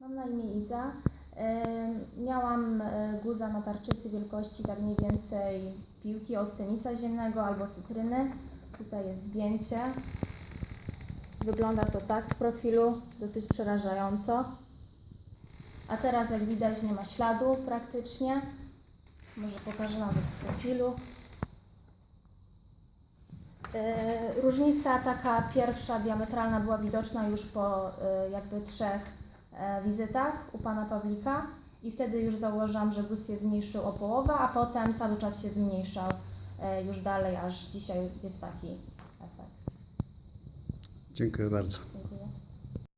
Mam na imię Iza. Miałam e, guza na tarczycy wielkości tak mniej więcej piłki od tenisa ziemnego albo cytryny. Tutaj jest zdjęcie. Wygląda to tak z profilu, dosyć przerażająco. A teraz jak widać nie ma śladu praktycznie. Może pokażę nawet z profilu. E, Różnica taka pierwsza diametralna była widoczna już po e, jakby trzech wizytach u pana Pawlika i wtedy już założyłam, że guz się zmniejszył o połowę, a potem cały czas się zmniejszał e, już dalej, aż dzisiaj jest taki efekt. Dziękuję bardzo. Dziękuję.